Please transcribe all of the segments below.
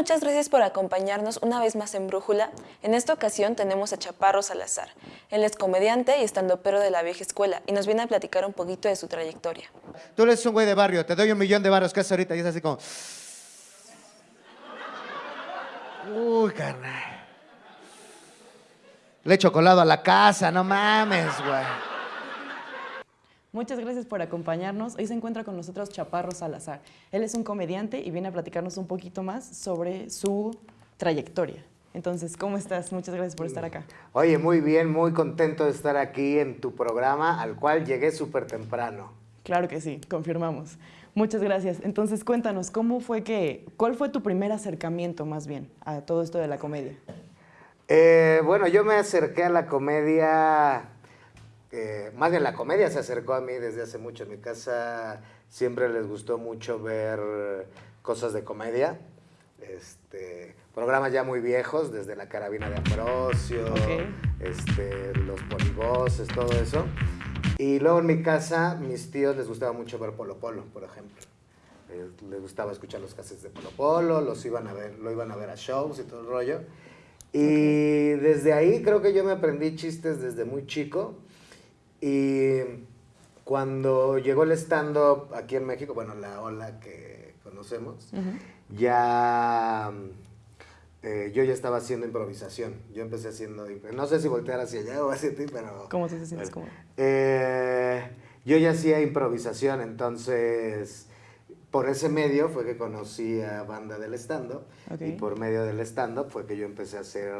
muchas gracias por acompañarnos una vez más en Brújula. En esta ocasión tenemos a Chaparro Salazar. Él es comediante y estandopero de la vieja escuela y nos viene a platicar un poquito de su trayectoria. Tú eres un güey de barrio, te doy un millón de barros que haces ahorita y es así como... Uy, carnal. Le he chocolado a la casa, no mames, güey. Muchas gracias por acompañarnos. Hoy se encuentra con nosotros Chaparro Salazar. Él es un comediante y viene a platicarnos un poquito más sobre su trayectoria. Entonces, ¿cómo estás? Muchas gracias por estar acá. Oye, muy bien, muy contento de estar aquí en tu programa, al cual llegué súper temprano. Claro que sí, confirmamos. Muchas gracias. Entonces, cuéntanos, ¿cómo fue que, cuál fue tu primer acercamiento más bien a todo esto de la comedia? Eh, bueno, yo me acerqué a la comedia, eh, más bien la comedia se acercó a mí desde hace mucho. En mi casa siempre les gustó mucho ver cosas de comedia. Este, programas ya muy viejos, desde La Carabina de Ambrosio, este, Los Polivoces, todo eso. Y luego en mi casa, mis tíos les gustaba mucho ver Polo Polo, por ejemplo. Eh, les gustaba escuchar los cassettes de Polo Polo, los iban a ver, lo iban a ver a shows y todo el rollo. Y desde ahí creo que yo me aprendí chistes desde muy chico. Y cuando llegó el stand-up aquí en México, bueno, la ola que conocemos, ya eh, yo ya estaba haciendo improvisación. Yo empecé haciendo, no sé si voltear hacia allá o hacia ti, pero... ¿Cómo te sientes? ¿Cómo? Eh, yo ya hacía improvisación, entonces por ese medio fue que conocí a Banda del Stand-Up y por medio del stand-up fue que yo empecé a hacer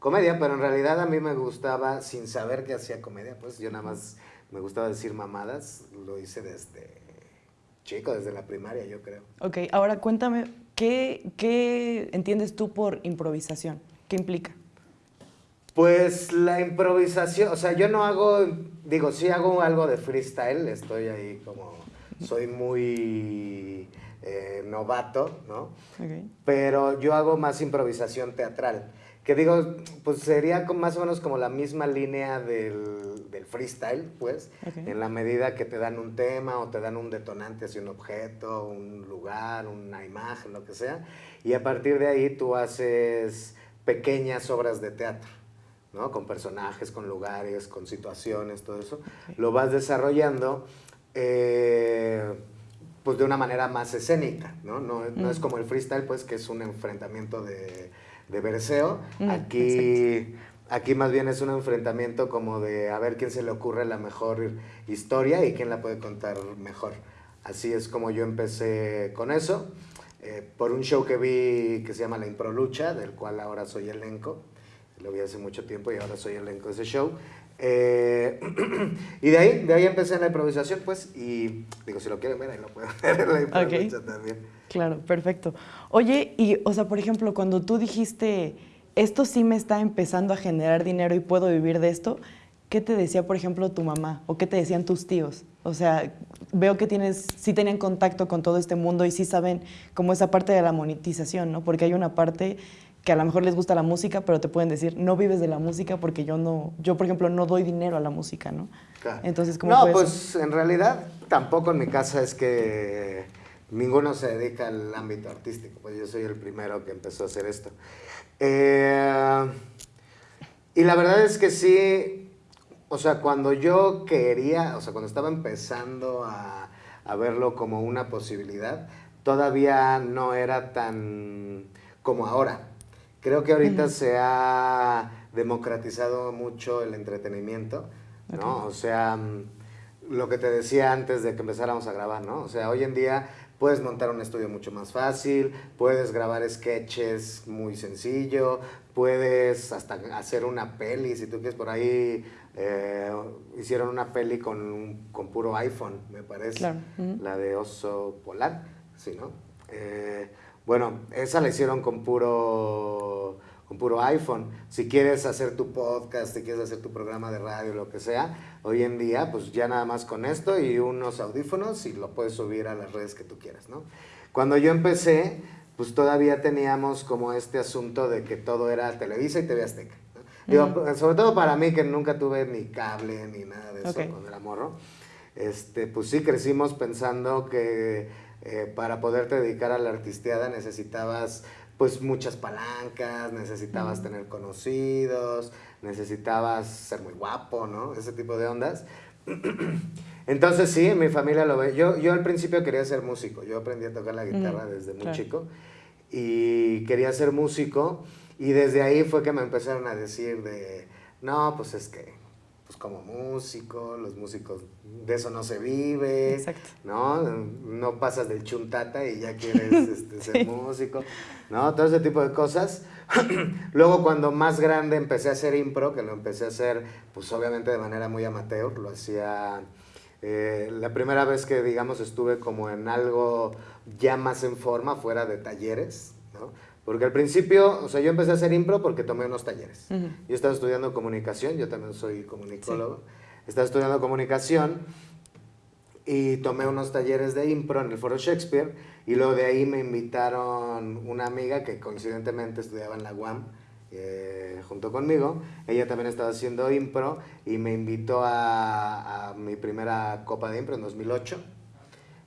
comedia, pero en realidad a mí me gustaba, sin saber que hacía comedia, pues yo nada más me gustaba decir mamadas, lo hice desde chico, desde la primaria yo creo. Ok, ahora cuéntame, ¿qué, qué entiendes tú por improvisación? ¿Qué implica? Pues la improvisación, o sea, yo no hago, digo, sí hago algo de freestyle, estoy ahí como soy muy eh, novato, ¿no? Pero yo hago más improvisación teatral. Que digo, pues sería más o menos como la misma línea del, freestyle, pues, en la medida que te dan un tema o te dan un detonante hacia un objeto, un lugar, una imagen, lo que sea, y a partir de ahí tú haces pequeñas obras de teatro. ¿no? Con personajes, con lugares, con situaciones, todo eso. Lo vas desarrollando eh, pues de una manera más escénica, ¿no? No, es mm. como el freestyle, pues, que es un enfrentamiento de, de verseo. Mm, aquí, aquí más bien es un enfrentamiento como de a ver quién se le ocurre la mejor historia y quién la puede contar mejor. Así es como yo empecé con eso, eh, por un show que vi que se llama La Improlucha, del cual ahora soy elenco. Lo vi hace mucho tiempo y ahora soy elenco de ese show. Eh, y de ahí, de ahí empecé en la improvisación, pues, y digo, si lo quieren ver, ahí lo pueden ver en la improvisación también. Claro, perfecto. Oye, y, o sea, por ejemplo, cuando tú dijiste, esto sí me está empezando a generar dinero y puedo vivir de esto, ¿qué te decía, por ejemplo, tu mamá? ¿O qué te decían tus tíos? O sea, veo que tienes, sí tenían contacto con todo este mundo y sí saben como esa parte de la monetización, ¿no? Porque hay una parte que a lo mejor les gusta la música, pero te pueden decir, no vives de la música porque yo no, yo por ejemplo no doy dinero a la música, ¿no? Entonces, ¿cómo No, pues en realidad tampoco en mi casa es que ninguno se dedica al ámbito artístico, pues yo soy el primero que empezó a hacer esto. Eh, y la verdad es que sí, o sea, cuando yo quería, o sea, cuando estaba empezando a, a verlo como una posibilidad, todavía no era tan como ahora. Creo que ahorita se ha democratizado mucho el entretenimiento, ¿no? O sea, mm, lo que te decía antes de que empezáramos a grabar, ¿no? O sea, hoy en día puedes montar un estudio mucho más fácil, puedes grabar sketches muy sencillo, puedes hasta hacer una peli, si tú quieres por ahí, eh, hicieron una peli con, con puro iPhone, me parece, la de Oso Polar, sí, ¿no? Eh, bueno, esa la hicieron con puro, con puro iPhone. Si quieres hacer tu podcast, si quieres hacer tu programa de radio, lo que sea, hoy en día, pues ya nada más con esto y unos audífonos y lo puedes subir a las redes que tú quieras, ¿no? Cuando yo empecé, pues todavía teníamos como este asunto de que todo era Televisa y TV Azteca. sobre todo para mí, que nunca tuve ni cable ni nada de eso con el amorro, este, pues sí crecimos pensando que eh, para poderte dedicar a la artisteada necesitabas pues muchas palancas, necesitabas tener conocidos, necesitabas ser muy guapo, ¿no? Ese tipo de ondas. Entonces sí, mi familia lo ve. Yo, yo al principio quería ser músico, yo aprendí a tocar la guitarra desde muy claro. chico y quería ser músico y desde ahí fue que me empezaron a decir de, no, pues es que, pues como músico, los músicos, de eso no se vive, Exacto. ¿no? No pasas del chuntata y ya quieres este, ser músico, ¿no? Todo ese tipo de cosas. Luego cuando más grande empecé a hacer impro, que lo empecé a hacer, pues obviamente de manera muy amateur, lo hacía... eh, la primera vez que, digamos, estuve como en algo ya más en forma, fuera de talleres, ¿no? Porque al principio, o sea, yo empecé a hacer impro porque tomé unos talleres. Yo estaba estudiando comunicación, yo también soy comunicólogo. Estaba estudiando comunicación y tomé unos talleres de impro en el Foro Shakespeare y luego de ahí me invitaron una amiga que coincidentemente estudiaba en la UAM eh, junto conmigo. Ella también estaba haciendo impro y me invitó a, a mi primera copa de impro en 2008.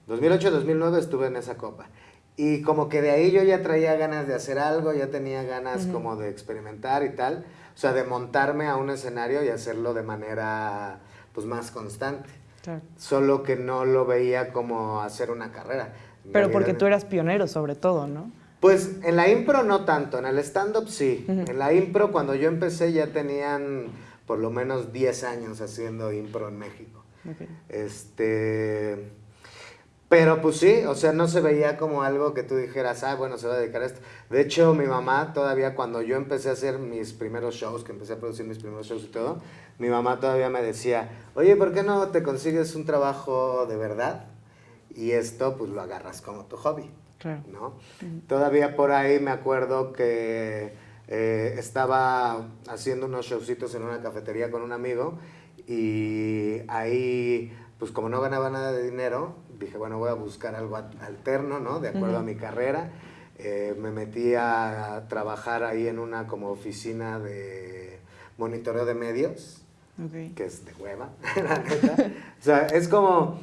2008-2009 estuve en esa copa. Y como que de ahí yo ya traía ganas de hacer algo, ya tenía ganas como de experimentar y tal. O sea, de montarme a un escenario y hacerlo de manera pues más constante. Claro. Solo que no lo veía como hacer una carrera. Pero porque tú eras pionero sobre todo, ¿no? Pues en la impro no tanto, en el stand-up sí. En la impro cuando yo empecé ya tenían por lo menos 10 años haciendo impro en México. Ok. Este. Pero pues sí, o sea, no se veía como algo que tú dijeras, ah, bueno, se va a dedicar a esto. De hecho, mi mamá todavía cuando yo empecé a hacer mis primeros shows, que empecé a producir mis primeros shows y todo, mi mamá todavía me decía, oye, ¿por qué no te consigues un trabajo de verdad? Y esto pues lo agarras como tu hobby. Claro. ¿no? Todavía por ahí me acuerdo que eh, estaba haciendo unos showcitos en una cafetería con un amigo y ahí, pues como no ganaba nada de dinero, dije, bueno, voy a buscar algo alterno, ¿no? De acuerdo a mi carrera. Eh, me metí a trabajar ahí en una como oficina de monitoreo de medios que es de hueva, la neta. O sea, es como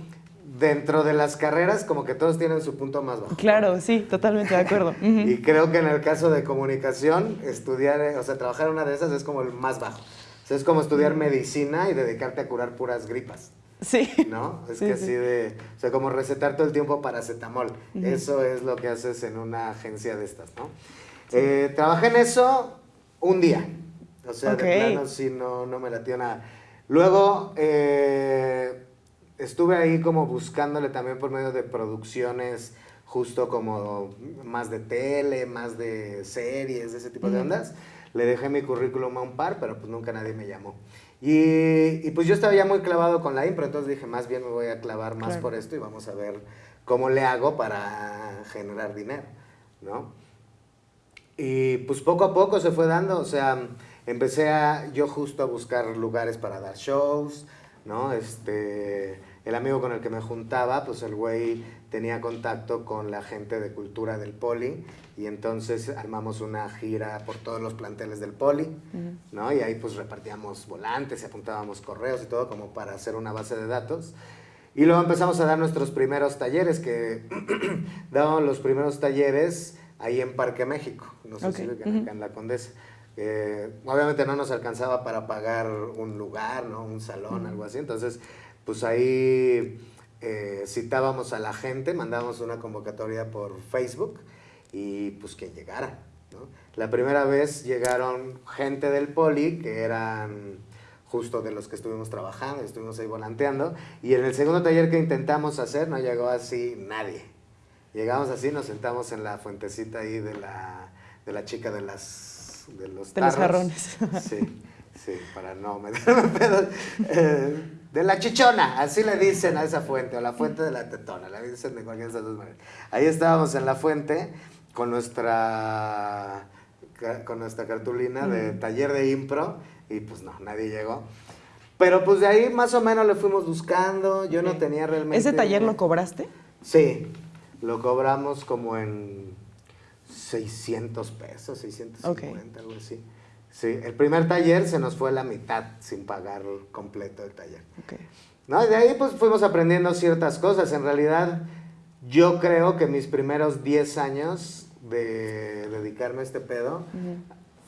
dentro de las carreras, como que todos tienen su punto más bajo. Claro, sí, totalmente de acuerdo. Ujú. Y creo que en el caso de comunicación, estudiar, eh, o sea, trabajar en una de esas es como el más bajo. O sea, es como estudiar medicina y dedicarte a curar puras gripas, Sí. ¿no? Es Sí, que sí. así de, o sea, como recetar todo el tiempo paracetamol. Eso es lo que haces en una agencia de estas, ¿no? Eh, trabajé en eso un día. O sea, de plano sí no, no me latió nada. Luego, eh, estuve ahí como buscándole también por medio de producciones justo como más de tele, más de series, de ese tipo de ondas. Le dejé mi currículum a un par, pero pues nunca nadie me llamó. Y, y, pues yo estaba ya muy clavado con la impro, entonces dije, más bien me voy a clavar más Claro. por esto y vamos a ver cómo le hago para generar dinero, ¿no? Y pues poco a poco se fue dando, o sea, empecé a, yo justo a buscar lugares para dar shows, ¿no? Este, el amigo con el que me juntaba, pues el güey tenía contacto con la gente de cultura del Poli y entonces armamos una gira por todos los planteles del Poli, ¿no? Y ahí pues repartíamos volantes y apuntábamos correos y todo como para hacer una base de datos. Y luego empezamos a dar nuestros primeros talleres, que dábamos los primeros talleres ahí en Parque México, no sé si Ok, ubican acá en La Condesa. Eh, obviamente no nos alcanzaba para pagar un lugar, ¿no? Un salón, algo así. Entonces, pues ahí eh, citábamos a la gente, mandábamos una convocatoria por Facebook y pues que llegara, ¿no? La primera vez llegaron gente del poli que eran justo de los que estuvimos trabajando, estuvimos ahí volanteando, y en el segundo taller que intentamos hacer no llegó así nadie. Llegamos así, nos sentamos en la fuentecita ahí de la, de la chica de las de los De los jarrones. Sí, sí, para no meterme pedos. Eh, de la chichona, así le dicen a esa fuente, o la fuente de la tetona, le dicen de cualquiera de esas dos maneras. Ahí estábamos en la fuente con nuestra, con nuestra cartulina de taller de impro, y pues no, nadie llegó. Pero pues de ahí más o menos le fuimos buscando, yo no tenía realmente... ¿Ese taller lo cobraste? Sí, lo cobramos como en 600 pesos, 650, algo así. Sí, el primer taller se nos fue la mitad sin pagar completo el taller. Ok. ¿No? De ahí pues fuimos aprendiendo ciertas cosas. En realidad, yo creo que mis primeros 10 años de dedicarme a este pedo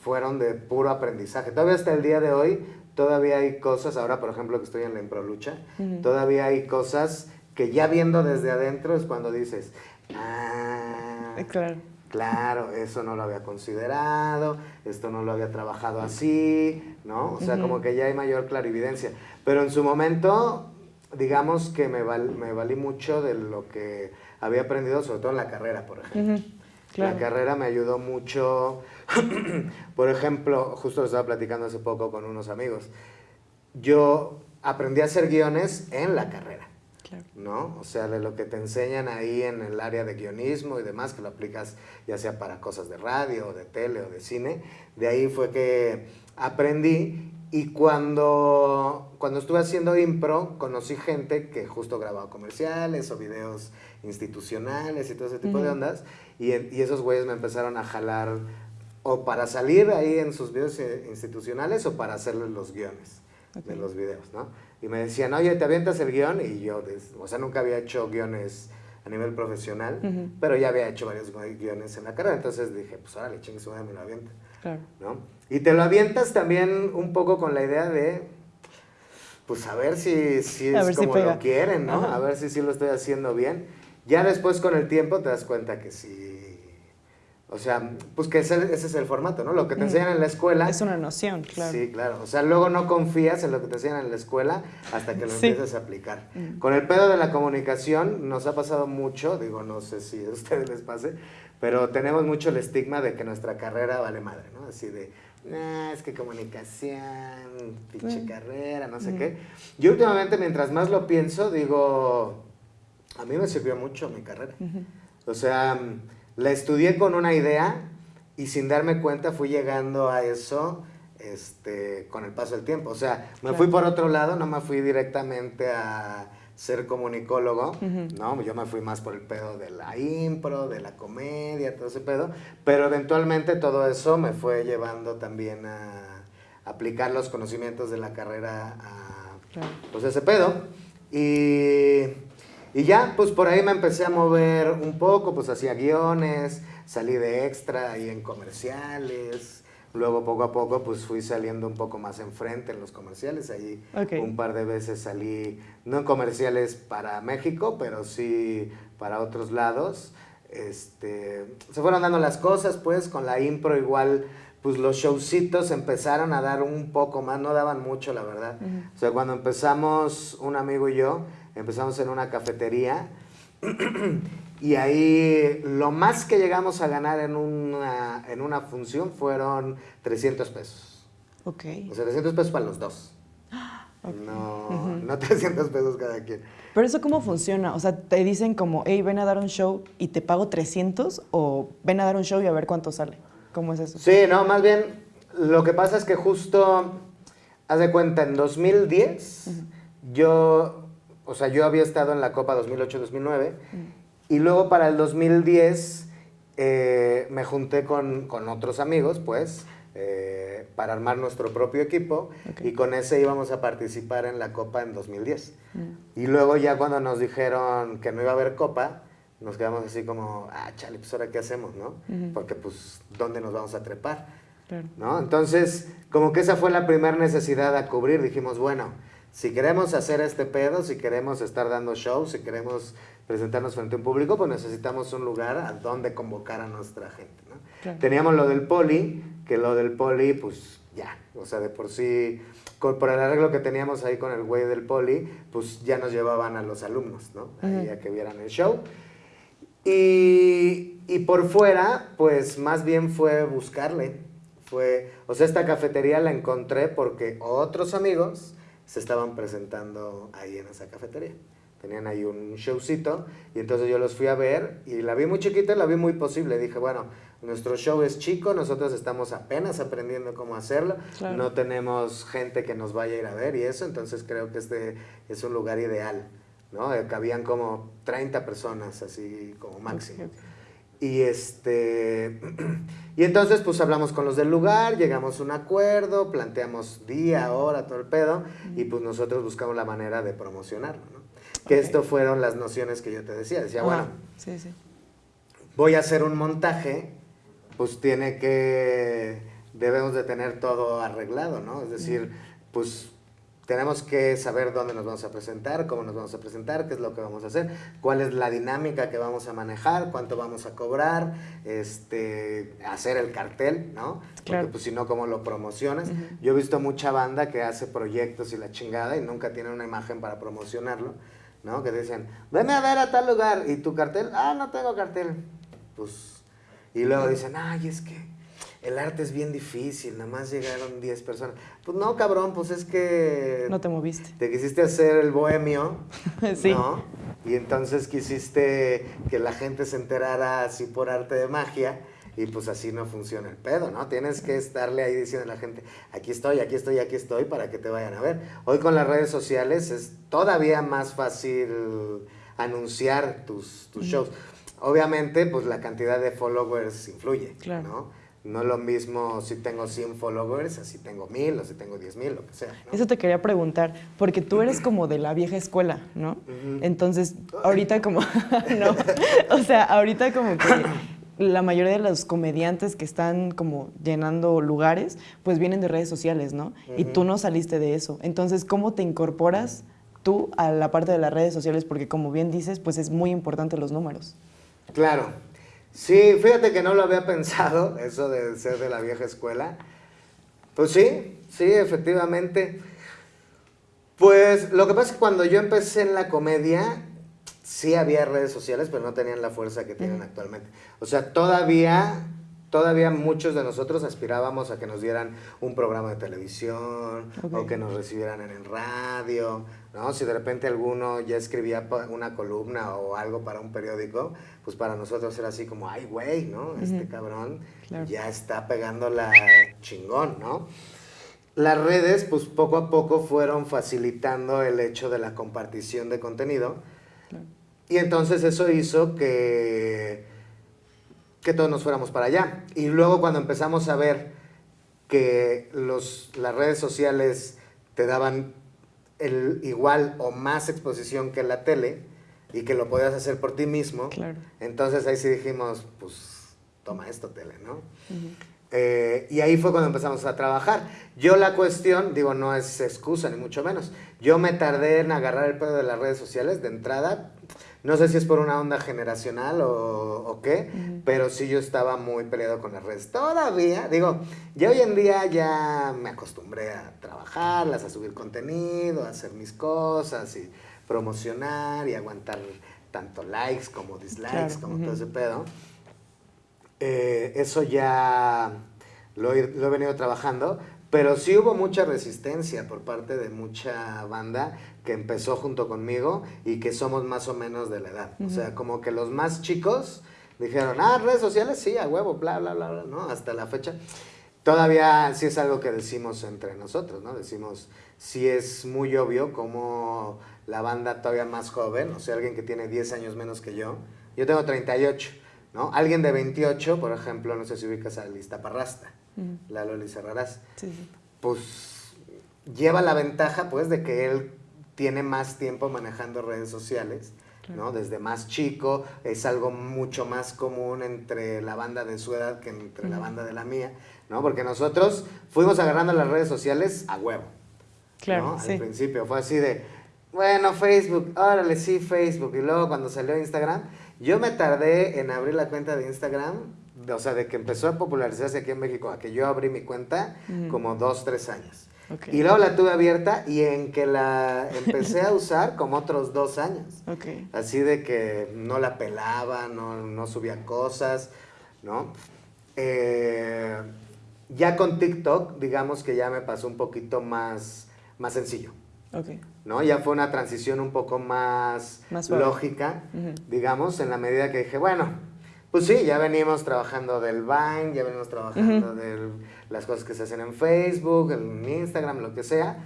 fueron de puro aprendizaje. Todavía hasta el día de hoy, todavía hay cosas, ahora por ejemplo que estoy en la improlucha, todavía hay cosas que ya viendo desde adentro es cuando dices, ah, Claro. Claro, eso no lo había considerado, esto no lo había trabajado así, ¿no? O sea, como que ya hay mayor clarividencia. Pero en su momento, digamos que me, val- me valí mucho de lo que había aprendido, sobre todo en la carrera, por ejemplo. Claro. La carrera me ayudó mucho, por ejemplo, justo lo estaba platicando hace poco con unos amigos, yo aprendí a hacer guiones en la carrera. Claro. ¿no? O sea, de lo que te enseñan ahí en el área de guionismo y demás, que lo aplicas ya sea para cosas de radio, o de tele o de cine, de ahí fue que aprendí y cuando, cuando estuve haciendo impro, conocí gente que justo grababa comerciales o videos institucionales y todo ese tipo de ondas, y, y esos güeyes me empezaron a jalar o para salir ahí en sus videos eh, institucionales o para hacerles los guiones de los videos, ¿no? Y me decían, oye, ¿te avientas el guion? Y yo, o sea, nunca había hecho guiones a nivel profesional, pero ya había hecho varios gui- guiones en la carrera, entonces dije, pues órale, chingue su me lo aviento, Claro. ¿no? Y te lo avientas también un poco con la idea de, pues a ver si, si es ver si como lo quieren, ¿no? Ajá. A ver si sí lo estoy haciendo bien. Ya después con el tiempo te das cuenta que sí, o sea, pues que ese, ese es el formato, ¿no? Lo que te enseñan en la escuela. Es una noción, claro. Sí, claro. O sea, luego no confías en lo que te enseñan en la escuela hasta que lo Sí. empiezas a aplicar. Con el pedo de la comunicación nos ha pasado mucho, digo, no sé si a ustedes les pase, pero tenemos mucho el estigma de que nuestra carrera vale madre, ¿no? Así de, nah, es que comunicación, pinche Mm. carrera, no sé qué. Yo últimamente, mientras más lo pienso, digo, a mí me sirvió mucho mi carrera. O sea, mm, la estudié con una idea y sin darme cuenta fui llegando a eso este, con el paso del tiempo. O sea, me Claro. fui por otro lado, no me fui directamente a ser comunicólogo. ¿no? Yo me fui más por el pedo de la impro, de la comedia, todo ese pedo, pero eventualmente todo eso me fue llevando también a aplicar los conocimientos de la carrera a Claro. pues ese pedo. Y, y ya, pues por ahí me empecé a mover un poco, pues hacía guiones, salí de extra ahí en comerciales. Luego poco a poco pues fui saliendo un poco más enfrente en los comerciales. Ahí Ok. un par de veces salí, no en comerciales para México, pero sí para otros lados. Este, se fueron dando las cosas pues con la impro igual pues los showcitos empezaron a dar un poco más, no daban mucho la verdad. O sea, cuando empezamos, un amigo y yo, empezamos en una cafetería y ahí lo más que llegamos a ganar en una, en una función fueron 300 pesos. Ok. O sea, 300 pesos para los dos. No, no 300 pesos cada quien. Pero eso cómo funciona? O sea, te dicen como, hey, ven a dar un show y te pago 300 o ven a dar un show y a ver cuánto sale. ¿Cómo es eso? Sí, no, más bien, lo que pasa es que justo, haz de cuenta, en 2010, yo, o sea, yo había estado en la Copa 2008-2009, y luego para el 2010 eh, me junté con, con otros amigos, pues, eh, para armar nuestro propio equipo, y con ese íbamos a participar en la Copa en 2010. Y luego ya cuando nos dijeron que no iba a haber Copa, nos quedamos así como, ah, chale, pues ahora qué hacemos, ¿no? Porque pues, ¿dónde nos vamos a trepar? Claro. ¿No? Entonces, como que esa fue la primera necesidad a cubrir. Dijimos, bueno, si queremos hacer este pedo, si queremos estar dando shows, si queremos presentarnos frente a un público, pues necesitamos un lugar a donde convocar a nuestra gente, ¿no? Claro. Teníamos lo del poli, que lo del poli, pues ya, o sea, de por sí, con- por el arreglo que teníamos ahí con el güey del poli, pues ya nos llevaban a los alumnos, ¿no? Ahí a que vieran el show. Y, y por fuera, pues más bien fue buscarle. Fue, o sea, esta cafetería la encontré porque otros amigos se estaban presentando ahí en esa cafetería. Tenían ahí un showcito y entonces yo los fui a ver y la vi muy chiquita la vi muy posible. Dije, bueno, nuestro show es chico, nosotros estamos apenas aprendiendo cómo hacerlo, Claro. no tenemos gente que nos vaya a ir a ver y eso, entonces creo que este es un lugar ideal, ¿no? Eh, Cabían como 30 personas, así como máximo. Y este y entonces pues hablamos con los del lugar, llegamos a un acuerdo, planteamos día, hora, todo el pedo, y pues nosotros buscamos la manera de promocionarlo, ¿no? Que Ok. esto fueron las nociones que yo te decía. Decía, Ah, bueno, Sí, sí. voy a hacer un montaje, pues tiene que, debemos de tener todo arreglado, ¿no? Es decir, pues tenemos que saber dónde nos vamos a presentar, cómo nos vamos a presentar, qué es lo que vamos a hacer, cuál es la dinámica que vamos a manejar, cuánto vamos a cobrar, este, hacer el cartel, ¿no? Porque pues si no, ¿cómo lo promocionas? Yo he visto mucha banda que hace proyectos y la chingada y nunca tiene una imagen para promocionarlo, ¿no? Que dicen, ven a ver a tal lugar y tu cartel, ah, no tengo cartel. Pues, y luego dicen, ay, es que el arte es bien difícil, nada más llegaron 10 personas. Pues no, cabrón, pues es que... No te moviste. Te quisiste hacer el bohemio, sí. ¿no? Y entonces quisiste que la gente se enterara así por arte de magia y pues así no funciona el pedo, ¿no? Tienes que estarle ahí diciendo a la gente, aquí estoy, aquí estoy, aquí estoy, para que te vayan a ver. Hoy con las redes sociales es todavía más fácil anunciar tus, tus shows. Obviamente, pues la cantidad de followers influye, claro. ¿no? No es lo mismo si tengo 100 followers, así tengo 1000 o si tengo 10 mil, lo que sea. Eso te quería preguntar, porque tú eres como de la vieja escuela, ¿no? Entonces, ahorita como, no, o sea, ahorita como que la mayoría de los comediantes que están como llenando lugares, pues vienen de redes sociales, ¿no? Y tú no saliste de eso. Entonces, ¿cómo te incorporas tú a la parte de las redes sociales? Porque como bien dices, pues es muy importante los números. Claro, Sí, fíjate que no lo había pensado, eso de ser de la vieja escuela. Pues sí, sí, efectivamente. Pues lo que pasa es que cuando yo empecé en la comedia, sí había redes sociales, pero no tenían la fuerza que tienen actualmente. O sea, todavía todavía muchos de nosotros aspirábamos a que nos dieran un programa de televisión o que nos recibieran en el radio, ¿no? Si de repente alguno ya escribía una columna o algo para un periódico, pues para nosotros era así como, ay, güey, ¿no? Este cabrón ya está pegando la chingón, ¿no? Las redes, pues poco a poco fueron facilitando el hecho de la compartición de contenido. Y entonces eso hizo que que todos nos fuéramos para allá. Y luego cuando empezamos a ver que los, las redes sociales te daban el igual o más exposición que la tele y que lo podías hacer por ti mismo, entonces ahí sí dijimos, pues toma esto tele, ¿no? Eh, y ahí fue cuando empezamos a trabajar. Yo la cuestión, digo, no es excusa ni mucho menos. Yo me tardé en agarrar el pedo de las redes sociales de entrada no sé si es por una onda generacional o, qué, pero sí yo estaba muy peleado con las redes. Todavía, digo, ya hoy en día ya me acostumbré a trabajarlas, a subir contenido, a hacer mis cosas y promocionar y aguantar tanto likes como dislikes, como todo ese pedo. Eh, eso ya lo he, lo he venido trabajando, pero sí hubo mucha resistencia por parte de mucha banda que empezó junto conmigo y que somos más o menos de la edad. O sea, como que los más chicos dijeron, ah, redes sociales, sí, a huevo, bla, bla, bla, bla, ¿no? Hasta la fecha. Todavía sí es algo que decimos entre nosotros, ¿no? Decimos, sí es muy obvio como la banda todavía más joven, o sea, alguien que tiene 10 años menos que yo, yo tengo 38, ¿no? Alguien de 28, por ejemplo, no sé si ubicas a Lista Parrasta la Loli Cerrarás, pues lleva la ventaja pues de que él tiene más tiempo manejando redes sociales, ¿no? Desde más chico, es algo mucho más común entre la banda de su edad que entre la banda de la mía, ¿no? Porque nosotros fuimos agarrando las redes sociales a huevo. Claro, Al principio fue así de, bueno, Facebook, órale, sí, Facebook. Y luego cuando salió Instagram, yo me tardé en abrir la cuenta de Instagram o sea, de que empezó a popularizarse aquí en México a que yo abrí mi cuenta como dos, tres años. Y luego la tuve abierta y en que la empecé a usar como otros dos años. Así de que no la pelaba, no, subía cosas, ¿no? Eh, ya con TikTok, digamos que ya me pasó un poquito más, más sencillo. ¿no? Ya fue una transición un poco más, lógica, digamos, en la medida que dije, bueno, pues sí, ya venimos trabajando del Vine, ya venimos trabajando de las cosas que se hacen en Facebook, en Instagram, lo que sea.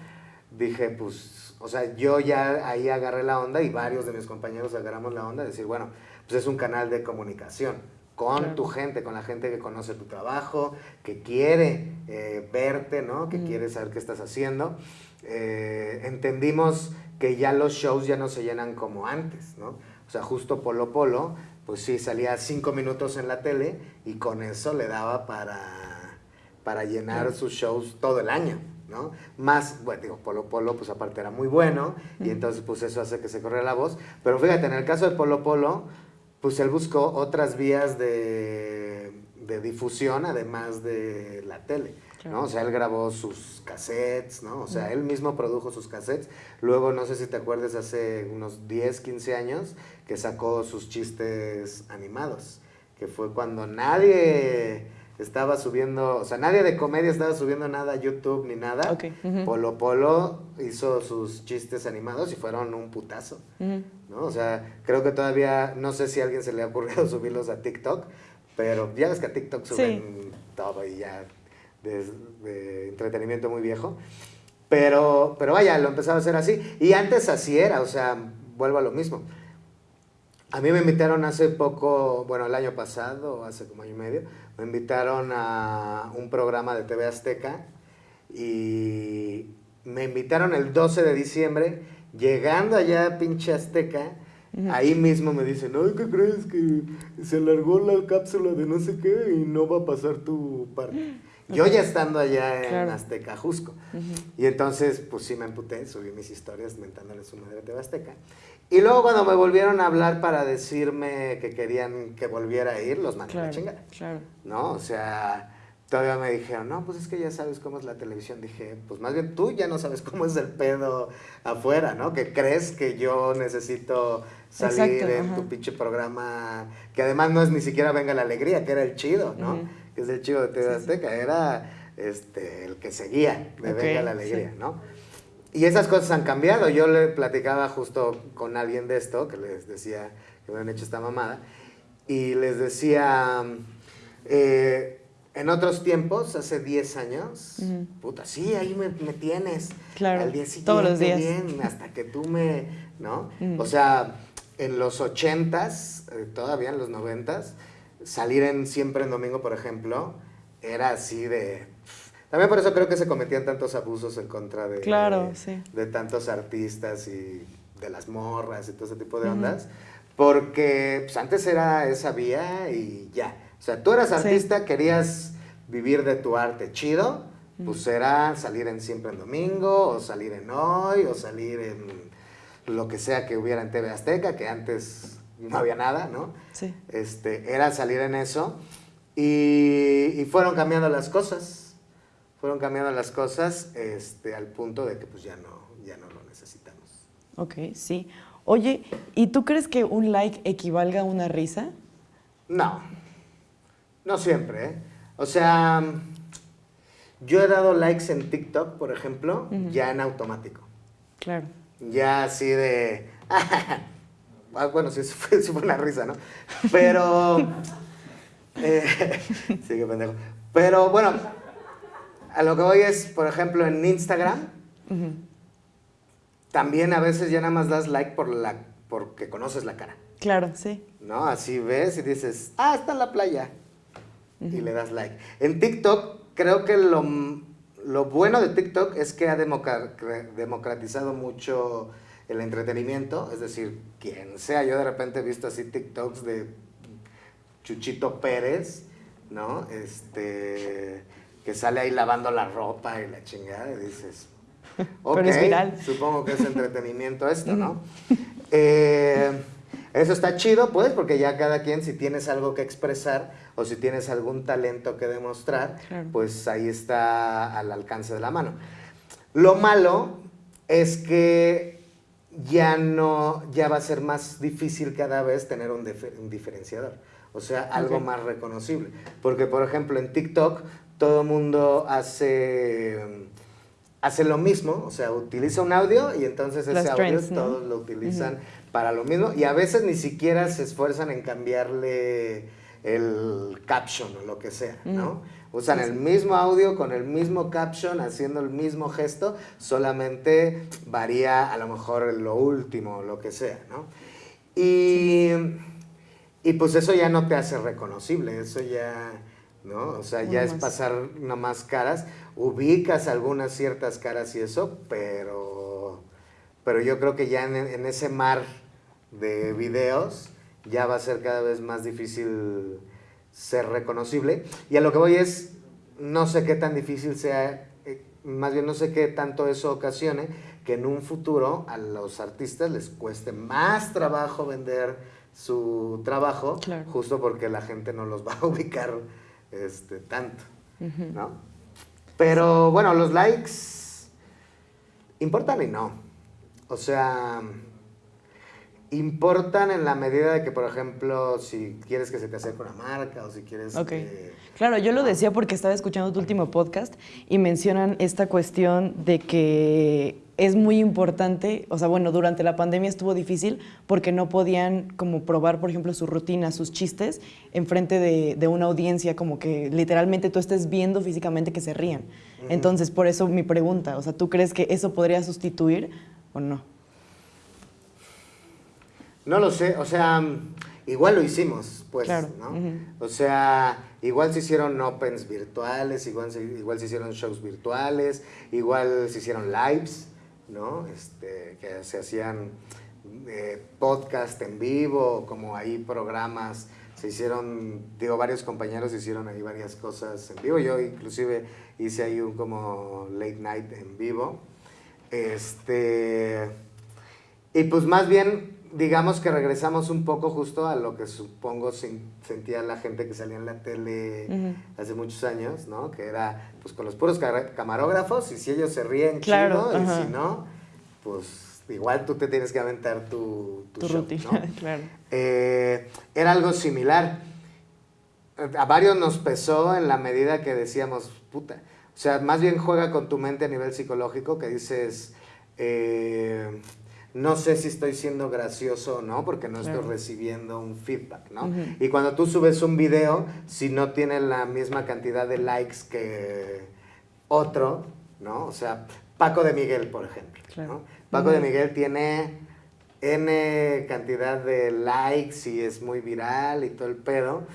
Dije, pues, o sea, yo ya ahí agarré la onda y varios de mis compañeros agarramos la onda de decir, bueno, pues es un canal de comunicación con tu gente, con la gente que conoce tu trabajo, que quiere eh, verte, ¿no? Que quiere saber qué estás haciendo. Eh, entendimos que ya los shows ya no se llenan como antes, ¿no? O sea, justo Polo Polo pues sí, salía cinco minutos en la tele y con eso le daba para, para llenar sus shows todo el año. ¿no? Más, bueno, digo, Polo Polo, pues aparte era muy bueno, y entonces pues eso hace que se corra la voz. Pero fíjate, en el caso de Polo Polo, pues él buscó otras vías de, de difusión, además de la tele. ¿no? O sea, él grabó sus cassettes, ¿no? O sea, él mismo produjo sus cassettes. Luego, no sé si te acuerdas, hace unos 10, 15 años, que sacó sus chistes animados, que fue cuando nadie estaba subiendo, o sea, nadie de comedia estaba subiendo nada a YouTube ni nada. Polo Polo hizo sus chistes animados y fueron un putazo, ¿no? O sea, creo que todavía, no sé si a alguien se le ha ocurrido subirlos a TikTok, pero ya ves que a TikTok suben todo y ya de, entretenimiento muy viejo. Pero, pero vaya, lo empezaba a hacer así. Y antes así era, o sea, vuelvo a lo mismo. A mí me invitaron hace poco, bueno, el año pasado, hace como año y medio, me invitaron a un programa de TV Azteca y me invitaron el 12 de diciembre, llegando allá a pinche Azteca, ahí mismo me dicen, ay, ¿qué crees? Que se alargó la cápsula de no sé qué y no va a pasar tu parte. Yo ya estando allá en Azteca, Jusco. Y entonces, pues sí me emputé, subí mis historias mentándole su madre de Azteca. Y luego cuando me volvieron a hablar para decirme que querían que volviera a ir, los mandé a la chingada. Claro. ¿No? O sea, todavía me dijeron, no, pues es que ya sabes cómo es la televisión. Dije, pues más bien tú ya no sabes cómo es el pedo afuera, ¿no? Que crees que yo necesito salir en tu pinche programa, que además no es ni siquiera Venga la Alegría, que era el chido, ¿no? Que es el chido de TV Azteca, era este, el que seguía de Venga la Alegría, ¿no? Y esas cosas han cambiado. Yo le platicaba justo con alguien de esto, que les decía que me habían hecho esta mamada, y les decía, eh, en otros tiempos, hace 10 años, puta, sí, ahí me, tienes. Claro, al día siguiente, todos los días. bien, hasta que tú me, ¿no? O sea, en los 80s, eh, todavía en los 90s, salir en Siempre en Domingo, por ejemplo, era así de también por eso creo que se cometían tantos abusos en contra de, claro, de, tantos artistas y de las morras y todo ese tipo de ondas. Porque pues, antes era esa vía y ya. O sea, tú eras artista, querías vivir de tu arte chido, pues era salir en Siempre en Domingo, o salir en Hoy, o salir en lo que sea que hubiera en TV Azteca, que antes no había nada, ¿no? Sí. Este, era salir en eso. Y, y fueron cambiando las cosas fueron cambiando las cosas este, al punto de que pues ya no, ya no lo necesitamos. Ok, sí. Oye, ¿y tú crees que un like equivalga a una risa? No, no siempre. ¿eh? O sea, yo he dado likes en TikTok, por ejemplo, ya en automático. Claro. Ya así de... Ah, bueno, sí, fue, fue, una risa, ¿no? Pero... Eh, sí, qué pendejo. Pero bueno, a lo que voy es, por ejemplo, en Instagram, también a veces ya nada más das like por la, porque conoces la cara. Claro, sí. ¿No? Así ves y dices, ah, está en la playa. Y le das like. En TikTok, creo que lo, lo bueno de TikTok es que ha democratizado mucho el entretenimiento. Es decir, quien sea, yo de repente he visto así TikToks de Chuchito Pérez, ¿no? Este que sale ahí lavando la ropa y la chingada, y dices, ok, supongo que es entretenimiento esto, ¿no? Eh, eso está chido, pues, porque ya cada quien, si tienes algo que expresar o si tienes algún talento que demostrar, pues ahí está al alcance de la mano. Lo malo es que ya no, ya va a ser más difícil cada vez tener un, diferenciador. O sea, algo más reconocible. Porque, por ejemplo, en TikTok todo el mundo hace, hace lo mismo, o sea, utiliza un audio y entonces ese audio todos lo utilizan para lo mismo y a veces ni siquiera se esfuerzan en cambiarle el caption o lo que sea, ¿no? Usan el mismo audio con el mismo caption, haciendo el mismo gesto, solamente varía a lo mejor lo último lo que sea, ¿no? Y, y pues eso ya no te hace reconocible, eso ya ¿no? O sea, ya es pasar nada más caras, ubicas algunas ciertas caras y eso, pero, pero yo creo que ya en, ese mar de videos ya va a ser cada vez más difícil ser reconocible. Y a lo que voy es, no sé qué tan difícil sea, eh, más bien no sé qué tanto eso ocasione que en un futuro a los artistas les cueste más trabajo vender su trabajo, justo porque la gente no los va a ubicar este, tanto, ¿no? Pero bueno, los likes importan y no. O sea, importan en la medida de que, por ejemplo, si quieres que se te acerque una marca o si quieres que... Claro, yo lo decía porque estaba escuchando tu último podcast y mencionan esta cuestión de que es muy importante, o sea, bueno, durante la pandemia estuvo difícil porque no podían como probar, por ejemplo, su rutina, sus chistes, enfrente de, de una audiencia, como que literalmente tú estés viendo físicamente que se rían. Entonces, por eso mi pregunta, o sea, ¿tú crees que eso podría sustituir o no? No lo sé, o sea, igual lo hicimos, pues, ¿no? O sea, igual se hicieron opens virtuales, igual se, igual se hicieron shows virtuales, igual se hicieron lives, ¿no? Este, que se hacían eh, podcast en vivo, como ahí programas, se hicieron, digo, varios compañeros hicieron ahí varias cosas en vivo, yo inclusive hice ahí un como late night en vivo, este, y pues más bien digamos que regresamos un poco justo a lo que supongo sentía la gente que salía en la tele hace muchos años, ¿no? Que era pues con los puros camarógrafos y si ellos se ríen claro, chido y si no, pues igual tú te tienes que aventar tu, tu, rutina, claro. Eh, era algo similar. A varios nos pesó en la medida que decíamos, puta, o sea, más bien juega con tu mente a nivel psicológico que dices... Eh, no sé si estoy siendo gracioso o no, porque no estoy recibiendo un feedback, ¿no? Y cuando tú subes un video, si no tiene la misma cantidad de likes que otro, ¿no? O sea, Paco de Miguel, por ejemplo, ¿no? Paco de Miguel tiene N cantidad de likes y es muy viral y todo el pedo.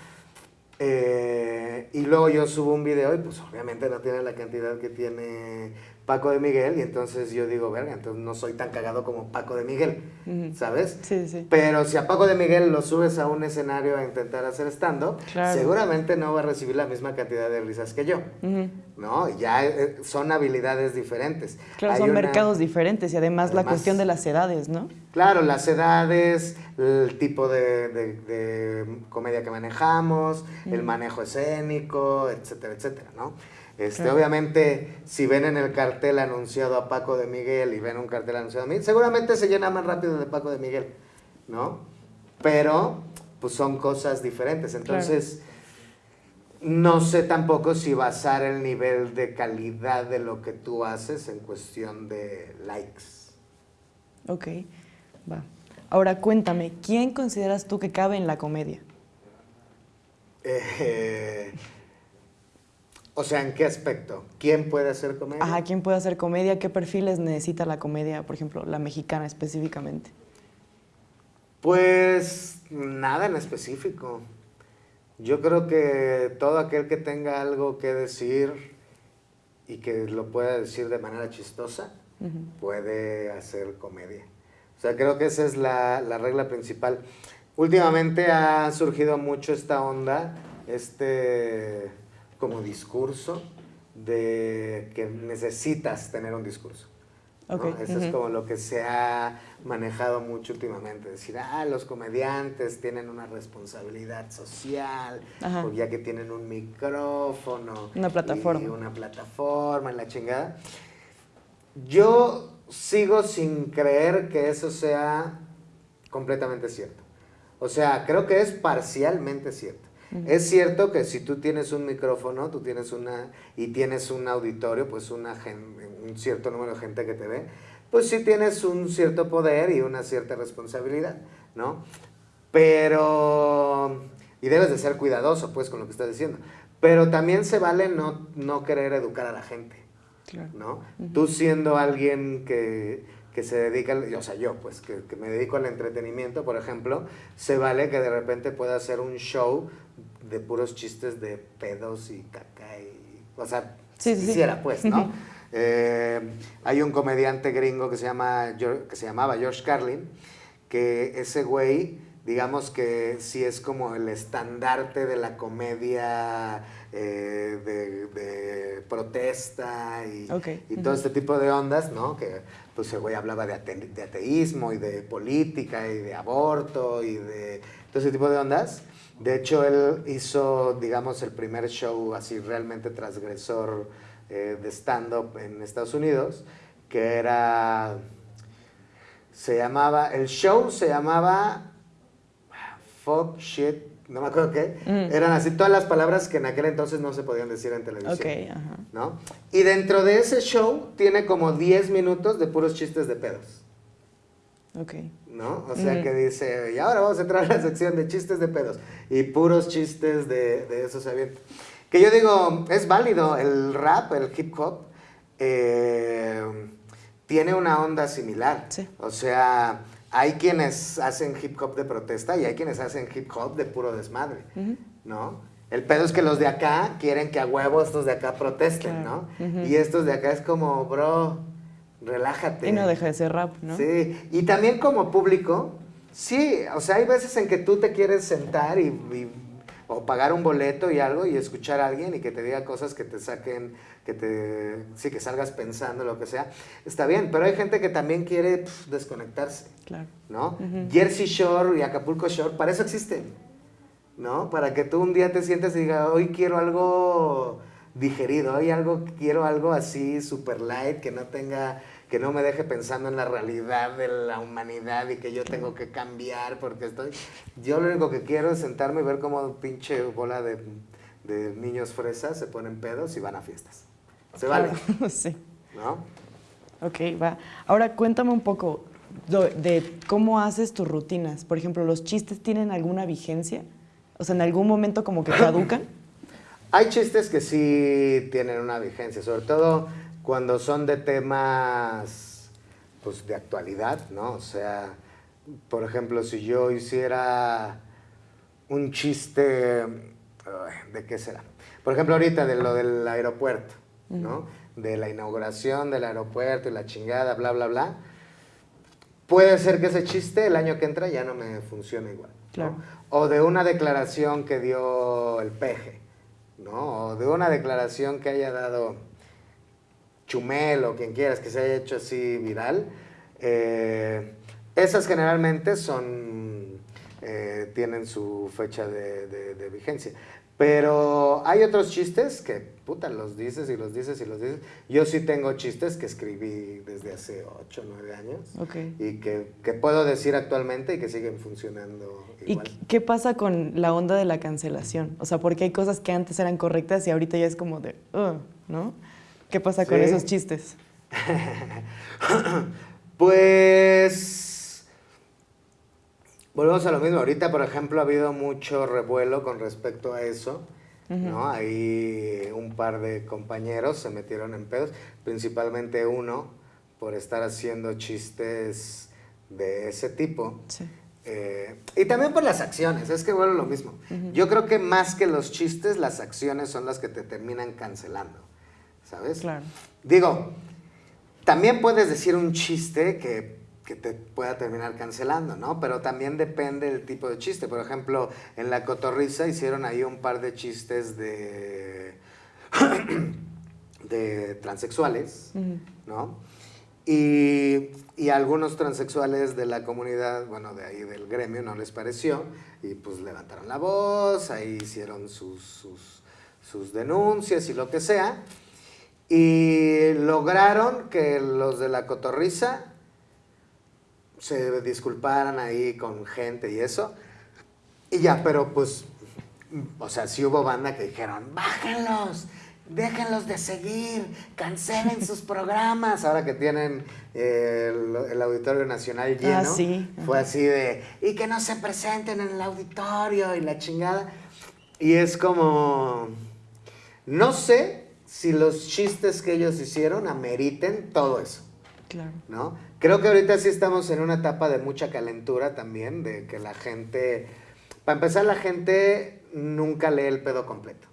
Eh, y luego yo subo un video y pues obviamente no tiene la cantidad que tiene Paco de Miguel, y entonces yo digo, verga, entonces no soy tan cagado como Paco de Miguel, ¿sabes? Sí, sí. Pero si a Paco de Miguel lo subes a un escenario a intentar hacer stand-up, seguramente no va a recibir la misma cantidad de risas que yo, ¿no? Ya eh, son habilidades diferentes. Claro, son mercados diferentes y además, la cuestión de las edades, ¿no? Claro, las edades, el tipo de, comedia que manejamos, el manejo escénico, etcétera, etcétera, ¿no? Este, Obviamente, si ven en el cartel anunciado a Paco de Miguel y ven un cartel anunciado a mí, seguramente se llena más rápido de Paco de Miguel, ¿no? Pero, pues son cosas diferentes. Entonces, no sé tampoco si basar el nivel de calidad de lo que tú haces en cuestión de likes. Ok, va. Ahora cuéntame, ¿quién consideras tú que cabe en la comedia? Eh, o sea, ¿en qué aspecto? ¿Quién puede hacer comedia? Ajá, ¿quién puede hacer comedia? ¿Qué perfiles necesita la comedia, por ejemplo, la mexicana específicamente? Pues nada en específico. Yo creo que todo aquel que tenga algo que decir y que lo pueda decir de manera chistosa, puede hacer comedia. O sea, creo que esa es la, la regla principal. Últimamente ha surgido mucho esta onda, este como discurso de que necesitas tener un discurso. Eso es como lo que se ha manejado mucho últimamente, decir, ah, los comediantes tienen una responsabilidad social, ya que tienen un micrófono. Una plataforma. Y una plataforma en la chingada. Yo sigo sin creer que eso sea completamente cierto. O sea, creo que es parcialmente cierto. Es cierto que si tú tienes un micrófono, tú tienes una, y tienes un auditorio, pues una un cierto número de gente que te ve, pues sí tienes un cierto poder y una cierta responsabilidad, ¿no? Pero, y debes de ser cuidadoso, pues, con lo que estás diciendo. Pero también se vale no, no querer educar a la gente, ¿no? Tú siendo alguien que, que se dedica, o sea, yo, pues, que, que, me dedico al entretenimiento, por ejemplo, se vale que de repente pueda hacer un show de puros chistes de pedos y caca y, o sea, sí, quisiera pues, ¿no? Eh, hay un comediante gringo que se, llama, que se llamaba George Carlin, que ese güey digamos que sí es como el estandarte de la comedia eh, de, de protesta y, todo este tipo de ondas, ¿no? Que pues el güey hablaba de, ate- de ateísmo y de política y de aborto y de todo ese tipo de ondas. De hecho, él hizo, digamos, el primer show así realmente transgresor eh, de stand-up en Estados Unidos, que era, se llamaba, el show se llamaba fuck, shit, no me acuerdo qué. Eran así todas las palabras que en aquel entonces no se podían decir en televisión. Ok, ajá. ¿no? Y dentro de ese show tiene como 10 minutos de puros chistes de pedos, Ok. ¿No? O sea que dice, y ahora vamos a entrar a la sección de chistes de pedos. Y puros chistes de, de esos avientos. Que yo digo, es válido, el rap, el hip hop, eh, tiene una onda similar. Sí. O sea, hay quienes hacen hip hop de protesta y hay quienes hacen hip hop de puro desmadre, ¿no? El pedo es que los de acá quieren que a huevo estos de acá protesten, Claro. ¿no? Y estos de acá es como, bro, relájate. Y no deja de ser rap, ¿no? Sí, y también como público, sí, o sea, hay veces en que tú te quieres sentar y, y- o pagar un boleto y algo y escuchar a alguien y que te diga cosas que te saquen, que te, sí, que salgas pensando, lo que sea. Está bien, pero hay gente que también quiere pf, desconectarse, Claro. ¿no? Jersey Shore y Acapulco Shore, para eso existen, ¿no? Para que tú un día te sientes y digas, hoy quiero algo digerido, hoy algo, quiero algo así super light, que no tenga, que no me deje pensando en la realidad de la humanidad y que yo tengo que cambiar porque estoy... Yo lo único que quiero es sentarme y ver cómo pinche bola de, de niños fresas se ponen pedos y van a fiestas. Se vale, sí. ¿no? Ok, va. Ahora cuéntame un poco de cómo haces tus rutinas. Por ejemplo, ¿los chistes tienen alguna vigencia? O sea, ¿en algún momento como que caducan? Hay chistes que sí tienen una vigencia, sobre todo cuando son de temas pues de actualidad, ¿no? O sea, por ejemplo, si yo hiciera un chiste, ¿de qué será? Por ejemplo, ahorita de lo del aeropuerto, ¿no? De la inauguración del aeropuerto y la chingada, bla, bla, bla. Puede ser que ese chiste el año que entra ya no me funcione igual. ¿no? Claro. O de una declaración que dio el peje, ¿no? O de una declaración que haya dado Chumel o quien quieras que se haya hecho así viral. eh, esas generalmente son, eh, tienen su fecha de, de- de vigencia. Pero hay otros chistes que, puta, los dices y los dices y los dices. Yo sí tengo chistes que escribí desde hace 8 o 9 años y que, que puedo decir actualmente y que siguen funcionando ¿Y igual. qué- qué pasa con la onda de la cancelación? O sea, porque hay cosas que antes eran correctas y ahorita ya es como de, "Ugh", ¿no? ¿Qué pasa con Sí. esos chistes? Pues volvemos a lo mismo. Ahorita, por ejemplo, ha habido mucho revuelo con respecto a eso. ¿no? Ahí un par de compañeros se metieron en pedos, principalmente uno por estar haciendo chistes de ese tipo. Sí. Eh, y también por las acciones, es que bueno lo mismo. Yo creo que más que los chistes, las acciones son las que te terminan cancelando, ¿sabes? Claro. Digo, también puedes decir un chiste que, que te pueda terminar cancelando, ¿no? Pero también depende del tipo de chiste. Por ejemplo, en La Cotorrisa hicieron ahí un par de chistes de, de transexuales, ¿no? Y, y algunos transexuales de la comunidad, bueno, de ahí del gremio, no les pareció, y pues levantaron la voz, ahí hicieron sus, sus, sus denuncias y lo que sea, y lograron que los de la cotorriza se disculparan ahí con gente y eso, y ya, pero pues, o sea, sí hubo banda que dijeron, bájenlos, déjenlos de seguir, cancelen sus programas. Ahora que tienen eh, el, el Auditorio Nacional lleno, Ah, sí. fue así de, y que no se presenten en el auditorio y la chingada. Y es como, no sé si los chistes que ellos hicieron ameriten todo eso. Claro. ¿no? Creo que ahorita sí estamos en una etapa de mucha calentura también, de que la gente, para empezar, la gente nunca lee el pedo completo,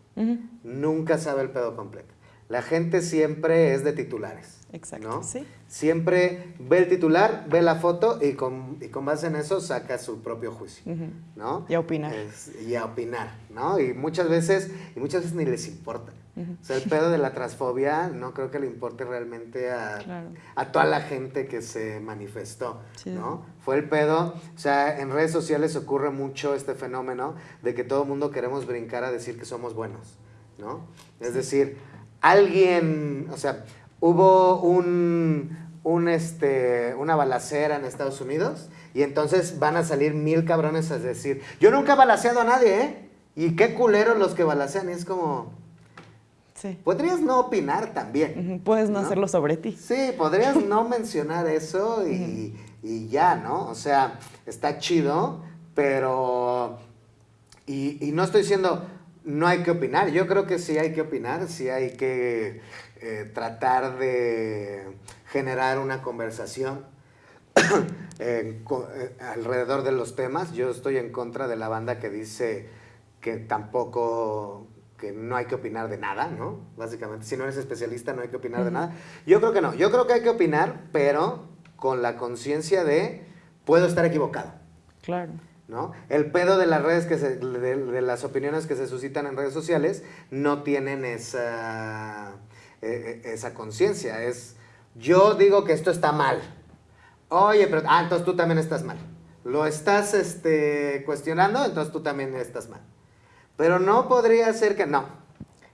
nunca sabe el pedo completo. La gente siempre es de titulares, Exacto, ¿no? sí. Siempre ve el titular, ve la foto y con, y con base en eso saca su propio juicio, ¿no? Y a opinar. Es- y a opinar, ¿no? Y muchas veces, y muchas veces ni les importa. O sea, el pedo de la transfobia no creo que le importe realmente a, Claro. a toda la gente que se manifestó, Sí. ¿no? Fue el pedo, o sea, en redes sociales ocurre mucho este fenómeno de que todo el mundo queremos brincar a decir que somos buenos, ¿no? Es decir, alguien, o sea, hubo un, un, este, una balacera en Estados Unidos y entonces van a salir mil cabrones a decir, yo nunca he balaceado a nadie, ¿eh? Y qué culeros los que balacean, y es como, Sí. podrías no opinar también. Puedes no, ¿no? hacerlo sobre ti. Sí, podrías no mencionar eso y, y ya, ¿no? O sea, está chido, pero... Y, y no estoy diciendo no hay que opinar, yo creo que sí hay que opinar, sí hay que eh, tratar de generar una conversación eh, co- eh, alrededor de los temas. Yo estoy en contra de la banda que dice que tampoco, que no hay que opinar de nada, ¿no? Básicamente, si no eres especialista no hay que opinar de nada. Yo creo que no, yo creo que hay que opinar, pero con la conciencia de puedo estar equivocado. Claro. ¿no? El pedo de las redes que se, de, de las opiniones que se suscitan en redes sociales no tienen esa, eh, eh, esa conciencia. Es, yo digo que esto está mal. Oye, pero, ah, entonces tú también estás mal. Lo estás este, cuestionando, entonces tú también estás mal. Pero no podría ser que, no.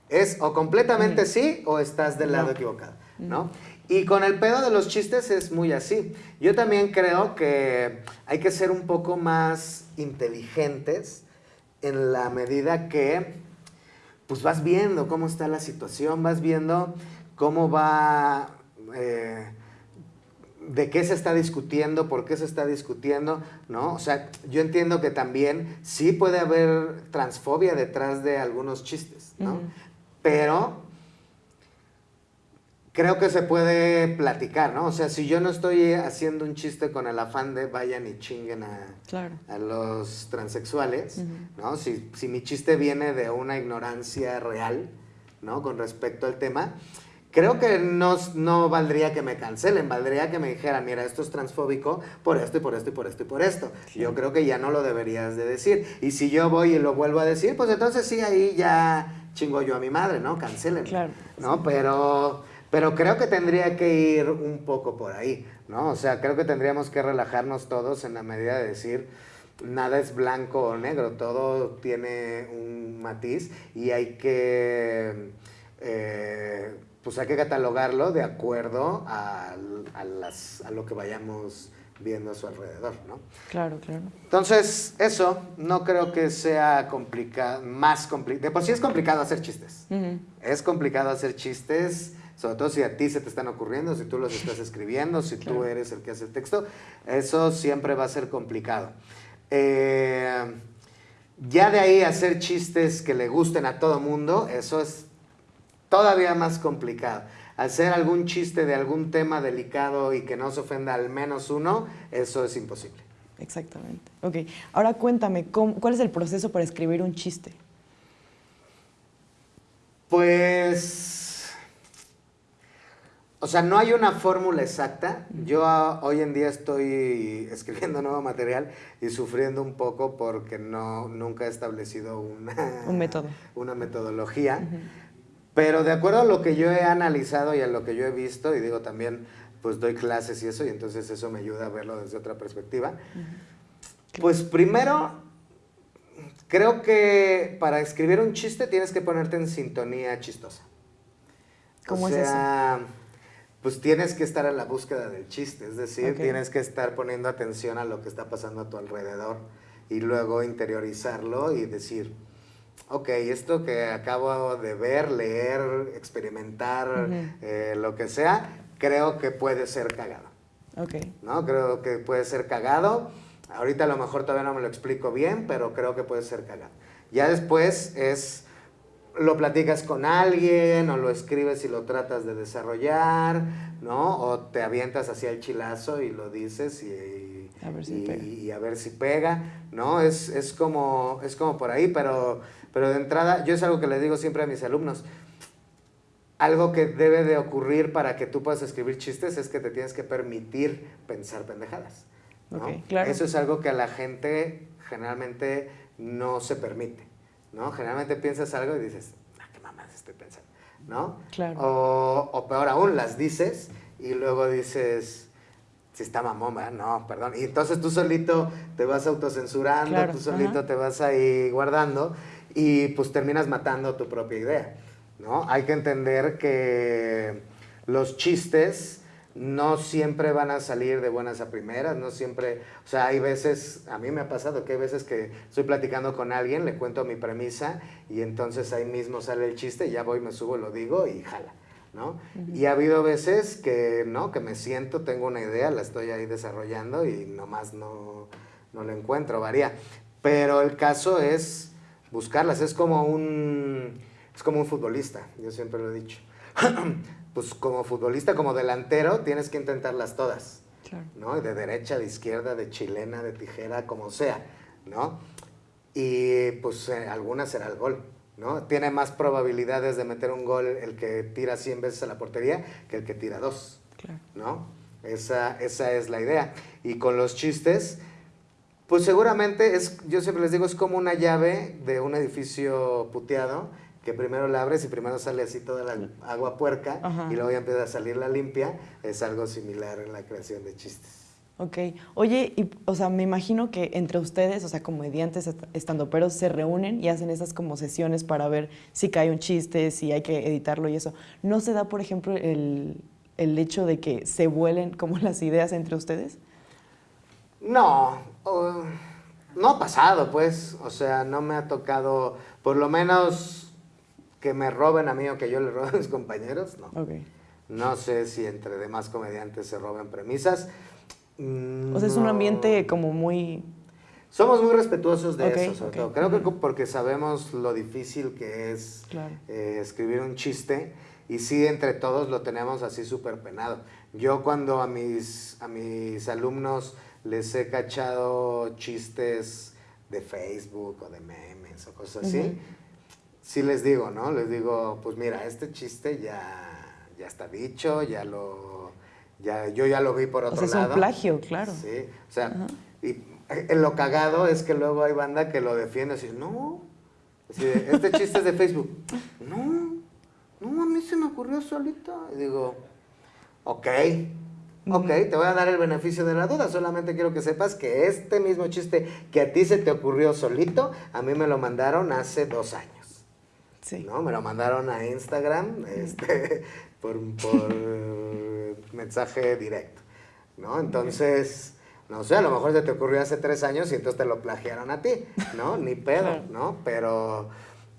Es o completamente sí o estás del lado equivocado, ¿no? Y con el pedo de los chistes es muy así. Yo también creo que hay que ser un poco más inteligentes en la medida que pues vas viendo cómo está la situación, vas viendo cómo va, eh, de qué se está discutiendo, por qué se está discutiendo, ¿no? O sea, yo entiendo que también sí puede haber transfobia detrás de algunos chistes, ¿no? Pero creo que se puede platicar, ¿no? O sea, si yo no estoy haciendo un chiste con el afán de vayan y chinguen a, Claro. a los transexuales, ¿no? Si, si mi chiste viene de una ignorancia real, ¿no? Con respecto al tema, creo que no, no valdría que me cancelen, valdría que me dijeran, mira, esto es transfóbico por esto y por esto y por esto y por esto. Yo creo que ya no lo deberías de decir. Y si yo voy y lo vuelvo a decir, pues entonces sí, ahí ya chingo yo a mi madre, ¿no? Cancelen. Claro. ¿No? Pero, pero creo que tendría que ir un poco por ahí, ¿no? O sea, creo que tendríamos que relajarnos todos en la medida de decir, nada es blanco o negro, todo tiene un matiz y hay que, eh, pues hay que catalogarlo de acuerdo a, a las- a lo que vayamos viendo a su alrededor, ¿no? Claro, claro. Entonces, eso no creo que sea complicado, más complicado. De por sí es complicado hacer chistes. Ujú. Es complicado hacer chistes, sobre todo si a ti se te están ocurriendo, si tú los estás escribiendo, si tú eres el que hace el texto. Eso siempre va a ser complicado. Eh, ya de ahí hacer chistes que le gusten a todo mundo, eso es todavía más complicado. Hacer algún chiste de algún tema delicado y que no se ofenda al menos uno, eso es imposible. Exactamente. Ok. Ahora cuéntame, ¿cómo- ¿cuál es el proceso para escribir un chiste? Pues, o sea, no hay una fórmula exacta. Yo ah, hoy en día estoy escribiendo nuevo material y sufriendo un poco porque no, nunca he establecido una, Un método. una metodología. Pero de acuerdo a lo que yo he analizado y a lo que yo he visto, y digo también, pues doy clases y eso, y entonces eso me ayuda a verlo desde otra perspectiva. Pues primero, creo que para escribir un chiste tienes que ponerte en sintonía chistosa. ¿Cómo o es eso? Pues tienes que estar a la búsqueda del chiste, es decir, tienes que estar poniendo atención a lo que está pasando a tu alrededor y luego interiorizarlo y decir, ok, esto que acabo de ver, leer, experimentar, eh, lo que sea, creo que puede ser cagado. Ok. ¿no? Creo que puede ser cagado. Ahorita a lo mejor todavía no me lo explico bien, pero creo que puede ser cagado. Ya después es, lo platicas con alguien o lo escribes y lo tratas de desarrollar, ¿no? O te avientas hacia el chilazo y lo dices y, A ver si y- pega. y a ver si pega, ¿no? Es, es, como, es como por ahí, pero, pero de entrada, yo es algo que le digo siempre a mis alumnos. algo que debe de ocurrir para que tú puedas escribir chistes es que te tienes que permitir pensar pendejadas. ¿no? Ok, claro. Eso es algo que a la gente generalmente no se permite. ¿No? Generalmente piensas algo y dices, ah, qué mamás estoy pensando. ¿no? Claro. O, o peor aún, las dices y luego dices, si está mamón, ¿verdad? No, perdón. Y entonces tú solito te vas autocensurando, Claro, tú solito ajá. te vas ahí guardando y pues terminas matando tu propia idea, ¿no? Hay que entender que los chistes no siempre van a salir de buenas a primeras, no siempre, o sea, hay veces, a mí me ha pasado que hay veces que estoy platicando con alguien, le cuento mi premisa y entonces ahí mismo sale el chiste, ya voy, me subo, lo digo y jala. ¿no? Y ha habido veces que, ¿no? Que me siento, tengo una idea, la estoy ahí desarrollando y nomás no, no la encuentro, varía. Pero el caso es buscarlas, es como un, es como un futbolista, yo siempre lo he dicho. pues como futbolista, como delantero, tienes que intentarlas todas, Claro. ¿no? De derecha, de izquierda, de chilena, de tijera, como sea, ¿no? Y pues eh, alguna será el gol, ¿no? Tiene más probabilidades de meter un gol el que tira 100 veces a la portería que el que tira dos, Claro. ¿no? Esa, esa es la idea. Y con los chistes, pues seguramente es, yo siempre les digo, es como una llave de un edificio puteado, que primero la abres y primero sale así toda la agua puerca Ajá. y luego ya empieza a salir la limpia. Es algo similar en la creación de chistes. Ok. Oye, y, o sea, me imagino que entre ustedes, o sea, comediantes, est- estandoperos, se reúnen y hacen esas como sesiones para ver si cae un chiste, si hay que editarlo y eso. ¿No se da, por ejemplo, el, el hecho de que se vuelen como las ideas entre ustedes? No, no ha pasado, pues. O sea, no me ha tocado, por lo menos, que me roben a mí o que yo le robe a mis compañeros, no. Ok. No sé si entre demás comediantes se roben premisas. O sea, es un ambiente como muy... Somos muy respetuosos de Ok, eso, sobre ok. todo. Creo que porque sabemos lo difícil que es Claro. eh, escribir un chiste y sí, entre todos lo tenemos así súper penado. Yo cuando a mis, a mis alumnos les he cachado chistes de Facebook o de memes o cosas así, Ujú. Sí les digo, ¿no? Les digo, pues mira, este chiste ya, ya está dicho, ya lo... Ya, yo ya lo vi por O otro sea, es un lado. plagio, claro. Sí, o sea, Ajá. y eh, lo cagado es que luego hay banda que lo defiende así, no, así este chiste es de Facebook. No, no, a mí se me ocurrió solito. Y digo, ok, ok, te voy a dar el beneficio de la duda, solamente quiero que sepas que este mismo chiste que a ti se te ocurrió solito, a mí me lo mandaron hace dos años. Sí. ¿no? Me lo mandaron a Instagram este, por, por mensaje directo, ¿no? Entonces, no sé, a lo mejor se te ocurrió hace tres años y entonces te lo plagiaron a ti, ¿no? Ni pedo. ¿no? Pero,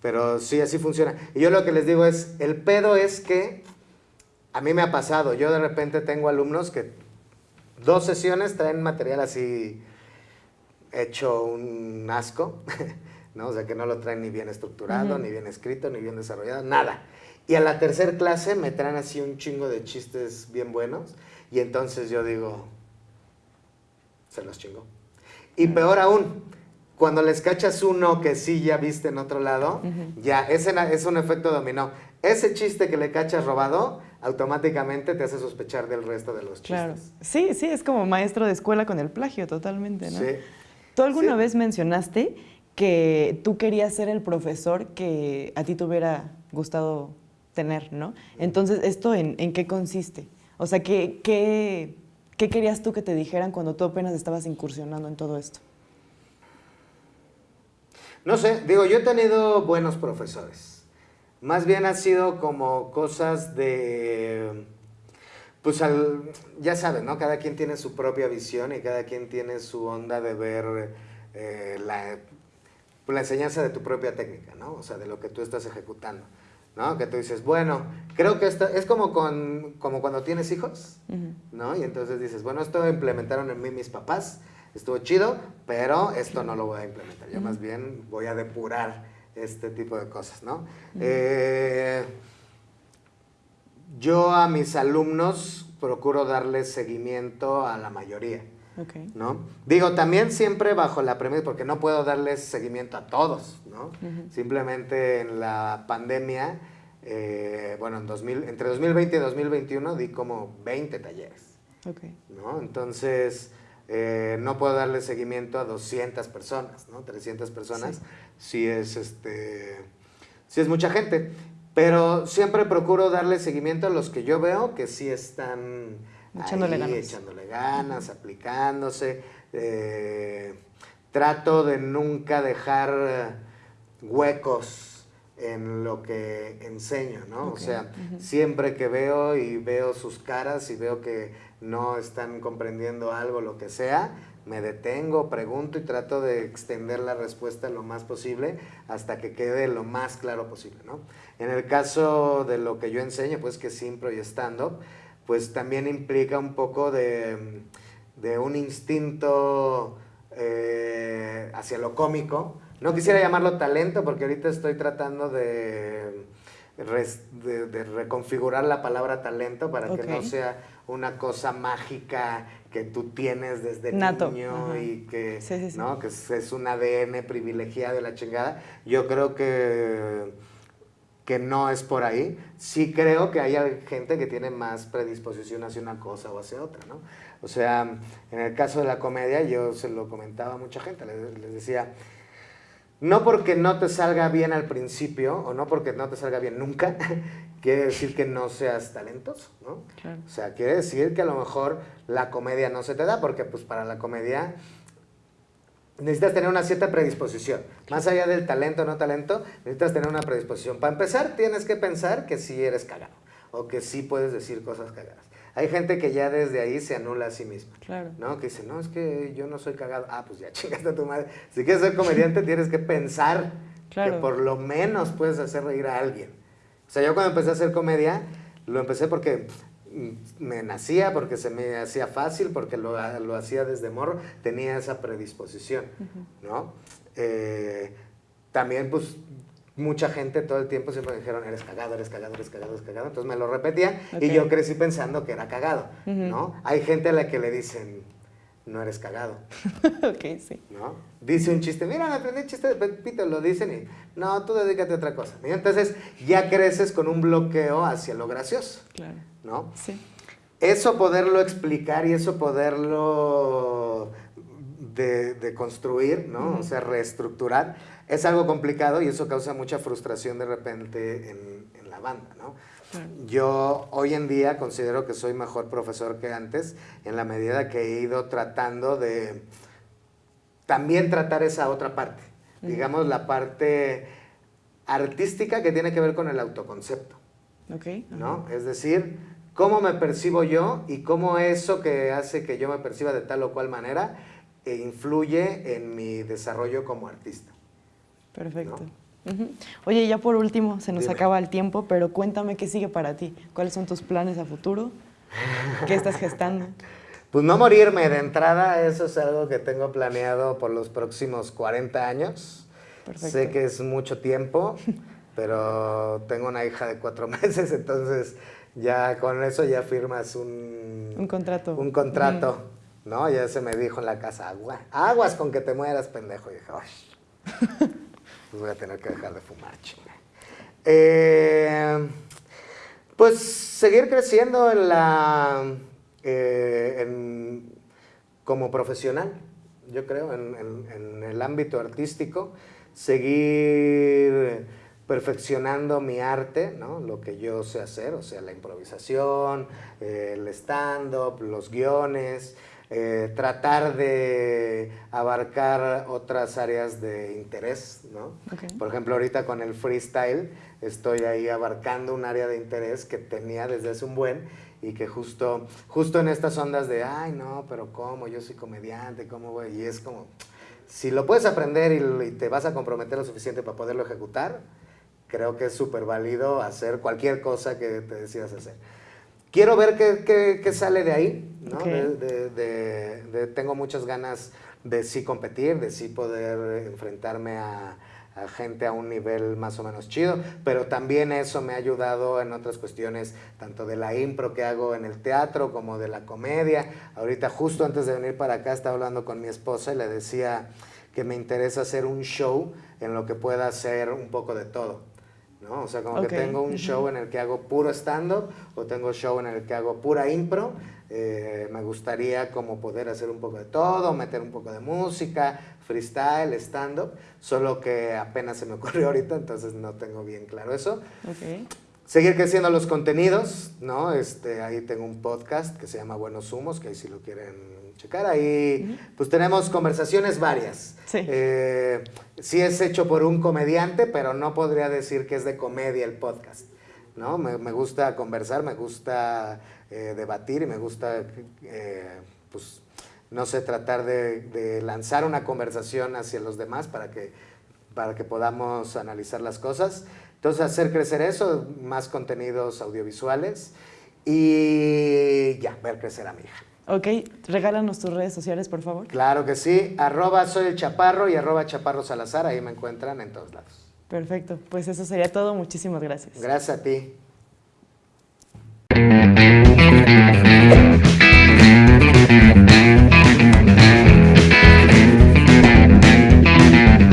pero sí, así funciona. Y yo lo que les digo es, el pedo es que a mí me ha pasado, yo de repente tengo alumnos que dos sesiones traen material así hecho un asco, ¿no? O sea, que no lo traen ni bien estructurado, ni bien escrito, ni bien desarrollado, nada. Y a la tercera clase me traen así un chingo de chistes bien buenos y entonces yo digo, se los chingo. Y peor aún, cuando les cachas uno que sí ya viste en otro lado, ya, ese es un efecto dominó. Ese chiste que le cachas robado, automáticamente te hace sospechar del resto de los chistes. Claro. Sí, sí, es como maestro de escuela con el plagio, totalmente, ¿no? Sí. ¿Tú alguna Sí. vez mencionaste que tú querías ser el profesor que a ti te hubiera gustado tener, ¿no? Entonces, ¿esto en, qué consiste? O sea, ¿qué, qué, qué querías tú que te dijeran cuando tú apenas estabas incursionando en todo esto? No sé, digo, yo he tenido buenos profesores. Más bien ha sido como cosas de, pues al, ya saben, ¿no? Cada quien tiene su propia visión y cada quien tiene su onda de ver eh, la, pues, la enseñanza de tu propia técnica, ¿no? O sea, de lo que tú estás ejecutando, ¿no? Que tú dices, bueno, creo que esto es como, con, como cuando tienes hijos. ¿no? Y entonces dices, bueno, esto implementaron en mí mis papás, estuvo chido, pero esto no lo voy a implementar. Yo más bien voy a depurar este tipo de cosas, ¿no? Eh, yo a mis alumnos procuro darles seguimiento a la mayoría, Ok. ¿no? Digo, también siempre bajo la premisa, porque no puedo darles seguimiento a todos, ¿no? Simplemente en la pandemia Eh, bueno, en 2000, entre 2020 y 2021 di como 20 talleres. Ok. ¿no? Entonces, eh, no puedo darle seguimiento a 200 personas, ¿no? 300 personas, sí, es, este, sí es mucha gente. Pero siempre procuro darle seguimiento a los que yo veo que sí están Echándole ahí, ganas. echándole ganas, aplicándose. eh, trato de nunca dejar eh, huecos en lo que enseño, ¿no? O sea, siempre que veo y veo sus caras y veo que no están comprendiendo algo, lo que sea, me detengo, pregunto y trato de extender la respuesta lo más posible hasta que quede lo más claro posible, ¿no? En el caso de lo que yo enseño, pues que es impro y stand-up, pues también implica un poco de, de un instinto eh, hacia lo cómico. No quisiera llamarlo talento porque ahorita estoy tratando de, res- de- de reconfigurar la palabra talento para que no sea una cosa mágica que tú tienes desde Nato, niño ajá. y que, Sí, sí, sí. ¿no? que es, es un ADN privilegiado de la chingada. Yo creo que que no es por ahí. Sí creo que hay gente que tiene más predisposición hacia una cosa o hacia otra, ¿no? O sea, en el caso de la comedia, yo se lo comentaba a mucha gente, les, les decía, no porque no te salga bien al principio, o no porque no te salga bien nunca, quiere decir que no seas talentoso, ¿no? Claro. O sea, quiere decir que a lo mejor la comedia no se te da, porque pues para la comedia necesitas tener una cierta predisposición. Más allá del talento o no talento, necesitas tener una predisposición. Para empezar, tienes que pensar que sí eres cagado o que sí puedes decir cosas cagadas. Hay gente que ya desde ahí se anula a sí misma. Claro. ¿No? Que dice, no, es que yo no soy cagado. Ah, pues ya chingaste a tu madre. Si quieres ser comediante, tienes que pensar Claro. que por lo menos puedes hacer reír a alguien. O sea, yo cuando empecé a hacer comedia, lo empecé porque me nacía, porque se me hacía fácil, porque lo, lo hacía desde morro, tenía esa predisposición, ¿no? Eh, también, pues, mucha gente todo el tiempo siempre me dijeron, eres cagado, eres cagado, eres cagado, eres cagado. Entonces me lo repetía y Ok. yo crecí pensando que era cagado, Ujú. ¿no? Hay gente a la que le dicen, no eres cagado, ok, sí. ¿no? Dice un chiste, mira, me aprendí el chiste de Pepito, lo dicen y, no, tú dedícate a otra cosa. Y entonces ya creces con un bloqueo hacia lo gracioso, Claro. ¿No? Sí. Eso poderlo explicar y eso poderlo de, de construir, ¿no? O sea, reestructurar, es algo complicado y eso causa mucha frustración de repente en, en la banda, ¿no? Yo hoy en día considero que soy mejor profesor que antes en la medida que he ido tratando de también tratar esa otra parte, digamos la parte artística que tiene que ver con el autoconcepto. ¿No? Es decir, cómo me percibo yo y cómo eso que hace que yo me perciba de tal o cual manera eh, influye en mi desarrollo como artista. Perfecto. Oye, ya por último, se nos Dime. acaba el tiempo, pero cuéntame qué sigue para ti. ¿Cuáles son tus planes a futuro? ¿Qué estás gestando? Pues no morirme de entrada, eso es algo que tengo planeado por los próximos 40 años. Perfecto. Sé que es mucho tiempo, pero tengo una hija de cuatro meses, entonces ya con eso ya firmas un, Un contrato. Un contrato, ¿no? Ya se me dijo en la casa, agua, aguas con que te mueras, pendejo. Y dije, "Ay, pues voy a tener que dejar de fumar, chinga. Eh, pues seguir creciendo en la, eh, en- como profesional, yo creo, en, en- en el ámbito artístico, seguir perfeccionando mi arte, ¿no? lo que yo sé hacer, o sea, la improvisación, eh, el stand-up, los guiones, eh, tratar de abarcar otras áreas de interés, ¿no? Por ejemplo, ahorita con el freestyle estoy ahí abarcando un área de interés que tenía desde hace un buen y que justo, justo en estas ondas de, ay, no, pero ¿cómo? Yo soy comediante, ¿cómo voy? Y es como, si lo puedes aprender y, y te vas a comprometer lo suficiente para poderlo ejecutar, creo que es súper válido hacer cualquier cosa que te decidas hacer. Quiero ver qué, qué- qué sale de ahí, ¿no? Ok. De- de- de- de- tengo muchas ganas de sí competir, de sí poder enfrentarme a, a gente a un nivel más o menos chido, pero también eso me ha ayudado en otras cuestiones, tanto de la impro que hago en el teatro como de la comedia. Ahorita justo antes de venir para acá estaba hablando con mi esposa y le decía que me interesa hacer un show en lo que pueda hacer un poco de todo. ¿No? O sea, como que tengo un show en el que hago puro stand-up o tengo show en el que hago pura impro. Eh, me gustaría como poder hacer un poco de todo, meter un poco de música, freestyle, stand-up, solo que apenas se me ocurrió ahorita, entonces no tengo bien claro eso. Seguir creciendo los contenidos, ¿no? Este, ahí tengo un podcast que se llama Buenos Humos, que ahí si lo quieren checar, ahí pues tenemos conversaciones varias. Sí. Eh, sí es hecho por un comediante, pero no podría decir que es de comedia el podcast, ¿no? Me, me gusta conversar, me gusta eh, debatir y me gusta, eh, pues, no sé, tratar de, de lanzar una conversación hacia los demás para que, para que podamos analizar las cosas. Entonces, hacer crecer eso, más contenidos audiovisuales y ya, ver crecer a mi hija. Ok, regálanos tus redes sociales, por favor. Claro que sí, arroba soy el chaparro y arroba chaparro salazar, ahí me encuentran en todos lados. Perfecto, pues eso sería todo. Muchísimas gracias. Gracias a ti.